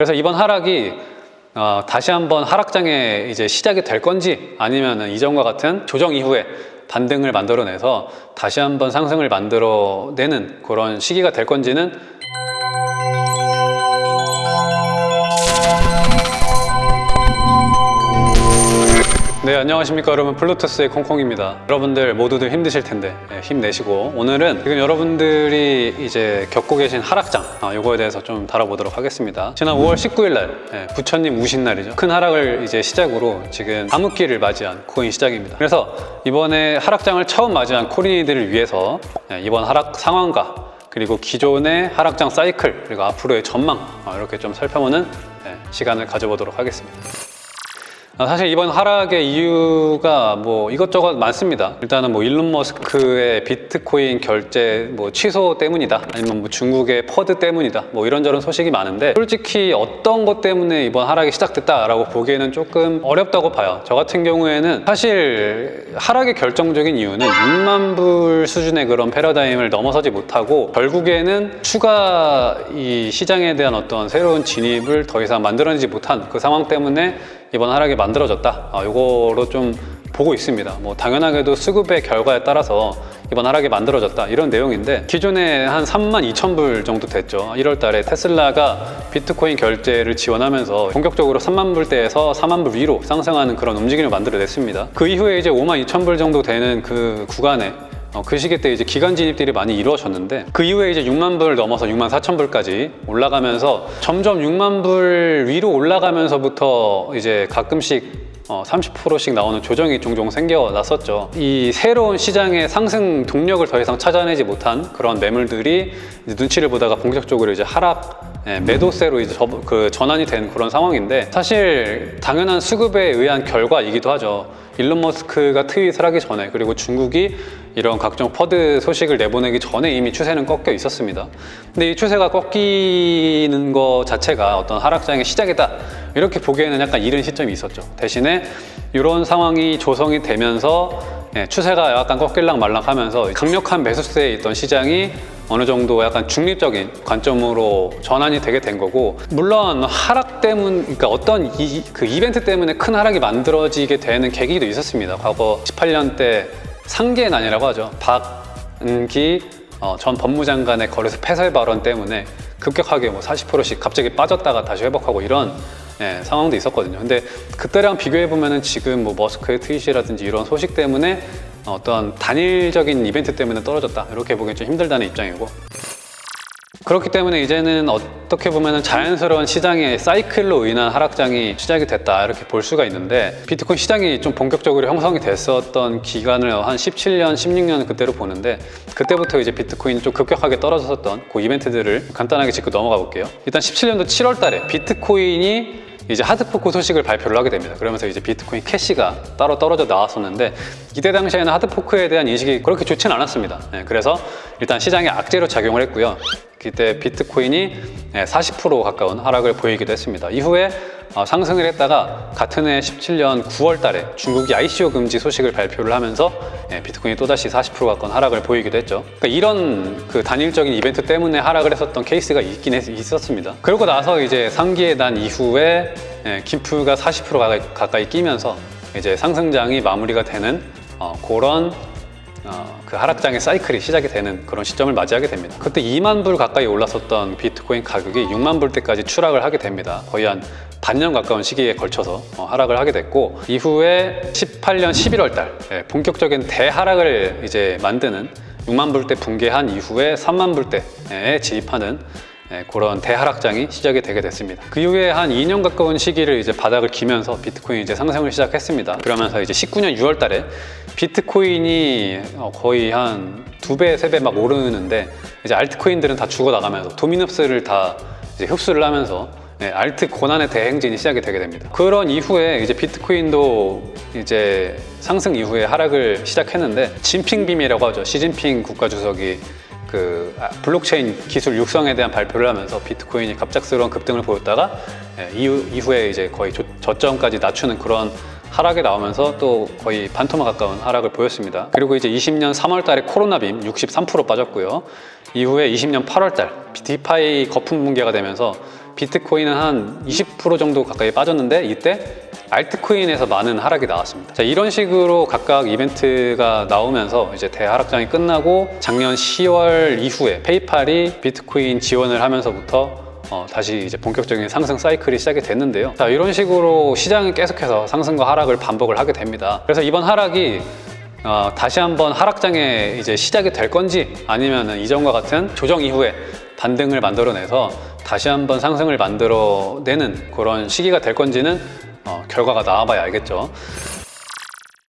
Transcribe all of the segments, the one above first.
그래서 이번 하락이 어, 다시 한번 하락장의 이제 시작이 될 건지 아니면 이전과 같은 조정 이후에 반등을 만들어내서 다시 한번 상승을 만들어내는 그런 시기가 될 건지는 네 안녕하십니까 여러분. 플루토스의 콩콩입니다. 여러분들 모두들 힘드실 텐데 예, 힘내시고. 오늘은 지금 여러분들이 이제 겪고 계신 하락장 아, 요거에 대해서 좀 다뤄보도록 하겠습니다. 지난 5월 19일 날 예, 부처님 우신 날이죠. 큰 하락을 이제 시작으로 지금 암흑기를 맞이한 코인 시장입니다. 그래서 이번에 하락장을 처음 맞이한 코린이들을 위해서 예, 이번 하락 상황과 그리고 기존의 하락장 사이클 그리고 앞으로의 전망 아, 이렇게 좀 살펴보는 예, 시간을 가져보도록 하겠습니다. 아, 사실 이번 하락의 이유가 뭐 이것저것 많습니다. 일단은 뭐 일론 머스크의 비트코인 결제 뭐 취소 때문이다. 아니면 뭐 중국의 퍼드 때문이다. 뭐 이런저런 소식이 많은데 솔직히 어떤 것 때문에 이번 하락이 시작됐다라고 보기에는 조금 어렵다고 봐요. 저 같은 경우에는 사실 하락의 결정적인 이유는 6만 불 수준의 그런 패러다임을 넘어서지 못하고 결국에는 추가 이 시장에 대한 어떤 새로운 진입을 더 이상 만들어내지 못한 그 상황 때문에 이번 하락이 만들어졌다. 아, 요거로 좀 보고 있습니다. 뭐 당연하게도 수급의 결과에 따라서 이번 하락이 만들어졌다. 이런 내용인데 기존에 한 3만 2천 불 정도 됐죠. 1월 달에 테슬라가 비트코인 결제를 지원하면서 본격적으로 3만 불대에서 4만 불 위로 상승하는 그런 움직임을 만들어냈습니다. 그 이후에 이제 5만 2천 불 정도 되는 그 구간에 어, 그 시기 때 이제 기간 진입들이 많이 이루어졌는데 그 이후에 이제 6만 불 넘어서 6만 4천 불까지 올라가면서 점점 6만 불 위로 올라가면서부터 이제 가끔씩 어, 30%씩 나오는 조정이 종종 생겨났었죠. 이 새로운 시장의 상승 동력을 더 이상 찾아내지 못한 그런 매물들이 이제 눈치를 보다가 본격적으로 이제 하락 예, 매도세로 이제 저, 그 전환이 된 그런 상황인데 사실 당연한 수급에 의한 결과이기도 하죠. 일론 머스크가 트윗을 하기 전에 그리고 중국이 이런 각종 퍼드 소식을 내보내기 전에 이미 추세는 꺾여 있었습니다. 근데 이 추세가 꺾이는 것 자체가 어떤 하락장의 시작이다 이렇게 보기에는 약간 이른 시점이 있었죠. 대신에 이런 상황이 조성이 되면서 예, 추세가 약간 꺾일랑 말랑 하면서 강력한 매수세에 있던 시장이 어느 정도 약간 중립적인 관점으로 전환이 되게 된 거고 물론 하락 때문 그러니까 어떤 이, 그 이벤트 때문에 큰 하락이 만들어지게 되는 계기도 있었습니다 과거 18년 때 상계의 난이라고 하죠 박은기 어, 전 법무장관의 거래소 폐쇄 발언 때문에 급격하게 뭐 40%씩 갑자기 빠졌다가 다시 회복하고 이런 예, 상황도 있었거든요. 근데 그때랑 비교해 보면은 지금 뭐 머스크의 트윗이라든지 이런 소식 때문에 어떤 단일적인 이벤트 때문에 떨어졌다. 이렇게 보기엔 좀 힘들다는 입장이고. 그렇기 때문에 이제는 어떻게 보면 자연스러운 시장의 사이클로 인한 하락장이 시작이 됐다. 이렇게 볼 수가 있는데 비트코인 시장이 좀 본격적으로 형성이 됐었던 기간을 한 17년, 16년 그때로 보는데 그때부터 이제 비트코인이 좀 급격하게 떨어졌었던 그 이벤트들을 간단하게 짚고 넘어가 볼게요. 일단 17년도 7월 달에 비트코인이 이제 하드포크 소식을 발표를 하게 됩니다. 그러면서 이제 비트코인 캐시가 따로 떨어져 나왔었는데 이때 당시에는 하드포크에 대한 인식이 그렇게 좋지는 않았습니다. 네, 그래서 일단 시장에 악재로 작용을 했고요. 그때 비트코인이 40% 가까운 하락을 보이기도 했습니다. 이후에 어, 상승을 했다가 같은 해 17년 9월 달에 중국이 ICO 금지 소식을 발표를 하면서 예, 비트코인이 또다시 40% 가까운 하락을 보이기도 했죠. 그러니까 이런 그 단일적인 이벤트 때문에 하락을 했었던 케이스가 있긴 했, 있었습니다. 그러고 나서 이제 상기에 난 이후에 예, 김프가 40% 가까이, 가까이 끼면서 이제 상승장이 마무리가 되는 어, 그런 어, 그 하락장의 사이클이 시작이 되는 그런 시점을 맞이하게 됩니다. 그때 2만 불 가까이 올랐었던 비트코인 가격이 6만 불대까지 추락을 하게 됩니다. 거의 한 반년 가까운 시기에 걸쳐서 어, 하락을 하게 됐고 이후에 18년 11월 달 예, 본격적인 대하락을 이제 만드는 6만 불대 붕괴한 이후에 3만 불대에 진입하는 예, 그런 대하락장이 시작이 되게 됐습니다. 그 이후에 한 2년 가까운 시기를 이제 바닥을 기면서 비트코인이 이제 상승을 시작했습니다. 그러면서 이제 19년 6월 달에 비트코인이 어, 거의 한 두 배, 세 배 막 오르는데 이제 알트코인들은 다 죽어나가면서 도미노스를 다 흡수를 하면서 네, 알트 고난의 대행진이 시작이 되게 됩니다. 그런 이후에 이제 비트코인도 이제 상승 이후에 하락을 시작했는데 진핑빔이라고 하죠. 시진핑 국가주석이 그 아, 블록체인 기술 육성에 대한 발표를 하면서 비트코인이 갑작스러운 급등을 보였다가 예, 이후, 이후에 이제 거의 조, 저점까지 낮추는 그런 하락이 나오면서 또 거의 반토막 가까운 하락을 보였습니다. 그리고 이제 20년 3월 달에 코로나 빔 63% 빠졌고요. 이후에 20년 8월 달 DeFi 거품 붕괴가 되면서 비트코인은 한 20% 정도 가까이 빠졌는데 이때 altcoin에서 많은 하락이 나왔습니다. 자, 이런 식으로 각각 이벤트가 나오면서 이제 대하락장이 끝나고 작년 10월 이후에 페이팔이 비트코인 지원을 하면서부터 어, 다시 이제 본격적인 상승 사이클이 시작이 됐는데요. 자, 이런 식으로 시장이 계속해서 상승과 하락을 반복을 하게 됩니다. 그래서 이번 하락이 어, 다시 한번 하락장에 이제 시작이 될 건지 아니면 이전과 같은 조정 이후에 반등을 만들어내서 다시 한번 상승을 만들어내는 그런 시기가 될 건지는 어, 결과가 나와봐야 알겠죠.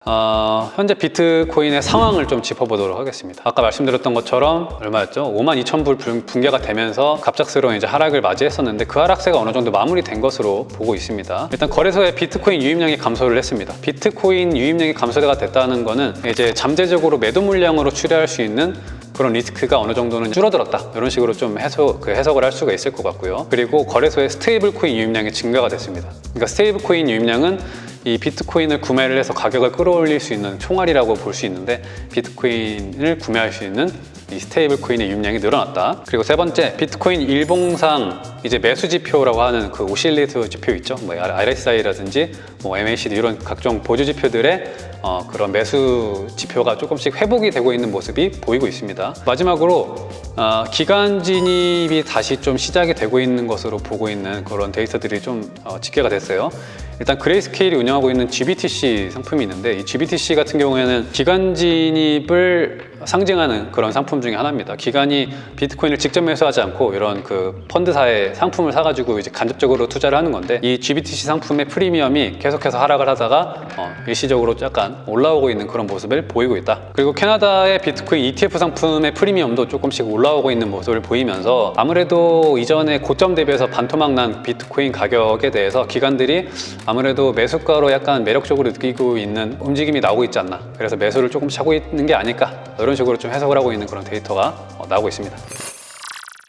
어, 현재 비트코인의 상황을 좀 짚어보도록 하겠습니다. 아까 말씀드렸던 것처럼 얼마였죠? 5만 2천 불 분- 붕괴가 되면서 갑작스러운 이제 하락을 맞이했었는데 그 하락세가 어느 정도 마무리된 것으로 보고 있습니다. 일단 거래소에 비트코인 유입량이 감소를 했습니다. 비트코인 유입량이 감소가 됐다는 거는 이제 잠재적으로 매도 물량으로 추리할 수 있는 그런 리스크가 어느 정도는 줄어들었다 이런 식으로 좀 해석, 그 해석을 할 수가 있을 것 같고요 그리고 거래소의 stable coin 유입량이 증가가 됐습니다 그러니까 stable coin 유입량은 이 비트코인을 구매를 해서 가격을 끌어올릴 수 있는 총알이라고 볼 수 있는데 비트코인을 구매할 수 있는 이 stable coin의 유입량이 늘어났다. 그리고 세 번째, 비트코인 일봉상 이제 매수 지표라고 하는 그 oscillator 지표 있죠. 뭐 RSI라든지 뭐 MACD 이런 각종 보조 지표들의 어, 그런 매수 지표가 조금씩 회복이 되고 있는 모습이 보이고 있습니다. 마지막으로 어, 기관 진입이 다시 좀 시작이 되고 있는 것으로 보고 있는 그런 데이터들이 좀 어, 집계가 됐어요. 일단 그레이스케일이 운영 하고 있는 GBTC 상품이 있는데 이 GBTC 같은 경우에는 기관 진입을 상징하는 그런 상품 중에 하나입니다. 기관이 비트코인을 직접 매수하지 않고 이런 그 펀드사의 상품을 사가지고 이제 간접적으로 투자를 하는 건데 이 GBTC 상품의 프리미엄이 계속해서 하락을 하다가 어, 일시적으로 약간 올라오고 있는 그런 모습을 보이고 있다. 그리고 캐나다의 비트코인 ETF 상품의 프리미엄도 조금씩 올라오고 있는 모습을 보이면서 아무래도 이전에 고점 대비해서 반토막 난 비트코인 가격에 대해서 기관들이 아무래도 매수가 로 약간 매력적으로 느끼고 있는 움직임이 나오고 있지 않나. 그래서 매수를 조금씩 하고 있는 게 아닐까. 이런 식으로 좀 해석을 하고 있는 그런 데이터가 어, 나오고 있습니다.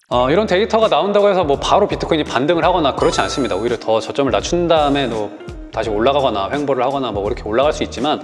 어, 이런 데이터가 나온다고 해서 뭐 바로 비트코인이 반등을 하거나 그렇지 않습니다. 오히려 더 저점을 낮춘 다음에 또 다시 올라가거나 횡보를 하거나 뭐 이렇게 올라갈 수 있지만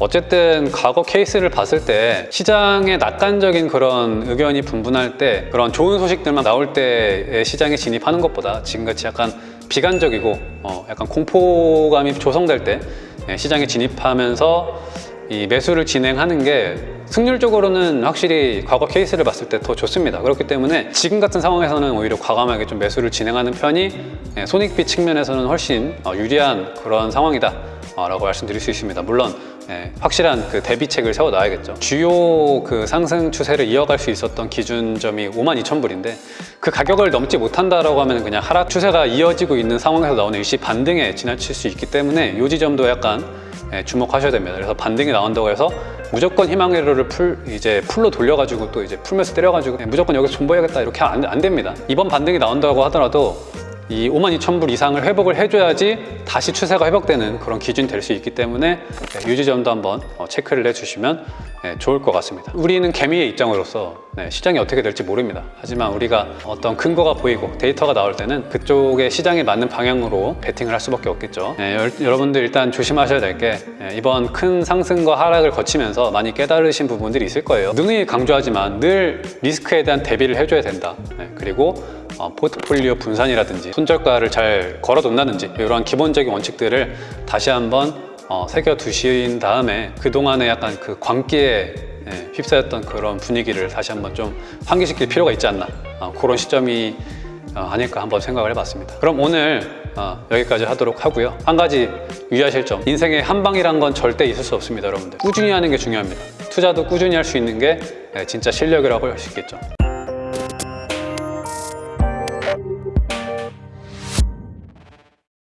어쨌든 과거 케이스를 봤을 때 시장의 낙관적인 그런 의견이 분분할 때 그런 좋은 소식들만 나올 때에 시장에 진입하는 것보다 지금같이 약간 비관적이고 어, 약간 공포감이 조성될 때 예, 시장에 진입하면서 이 매수를 진행하는 게 승률적으로는 확실히 과거 케이스를 봤을 때 더 좋습니다. 그렇기 때문에 지금 같은 상황에서는 오히려 과감하게 좀 매수를 진행하는 편이 예, 손익비 측면에서는 훨씬 어, 유리한 그런 상황이다. 어, 라고 말씀드릴 수 있습니다. 물론 예, 확실한 그 대비책을 세워 놔야겠죠. 주요 그 상승 추세를 이어갈 수 있었던 기준점이 5만 2천 불인데 그 가격을 넘지 못한다라고 하면 그냥 하락 추세가 이어지고 있는 상황에서 나오는 일시 반등에 지나칠 수 있기 때문에 이 지점도 약간 예, 주목하셔야 됩니다. 그래서 반등이 나온다고 해서 무조건 희망회로를 full 이제 full로 돌려가지고 또 이제 full매수 때려가지고 예, 무조건 여기서 존버해야겠다 이렇게 안, 안 됩니다. 이번 반등이 나온다고 하더라도 이 5만 2천 불 이상을 회복을 해줘야지 다시 추세가 회복되는 그런 기준이 될 수 있기 때문에 네, 이 지점도 한번 어, 체크를 해주시면 네, 좋을 것 같습니다. 우리는 개미의 입장으로서 네, 시장이 어떻게 될지 모릅니다. 하지만 우리가 어떤 근거가 보이고 데이터가 나올 때는 그쪽의 시장에 맞는 방향으로 베팅을 할 수밖에 없겠죠. 네, 여, 여러분들 일단 조심하셔야 될 게 이번 큰 상승과 하락을 거치면서 많이 깨달으신 부분들이 있을 거예요. 누누이 강조하지만 늘 리스크에 대한 대비를 해줘야 된다. 네, 그리고 어, 포트폴리오 분산이라든지 손절가를 잘 걸어둔다든지 이러한 기본적인 원칙들을 다시 한번 어, 새겨두신 다음에 그동안에 약간 그 광기에 예, 휩싸였던 그런 분위기를 다시 한번 좀 환기시킬 필요가 있지 않나 어, 그런 시점이 어, 아닐까 한번 생각을 해봤습니다. 그럼 오늘 어, 여기까지 하도록 하고요. 한 가지 유의하실 점. 인생에 한 방이란 건 절대 있을 수 없습니다 여러분들. 꾸준히 하는 게 중요합니다. 투자도 꾸준히 할 수 있는 게 예, 진짜 실력이라고 할 수 있겠죠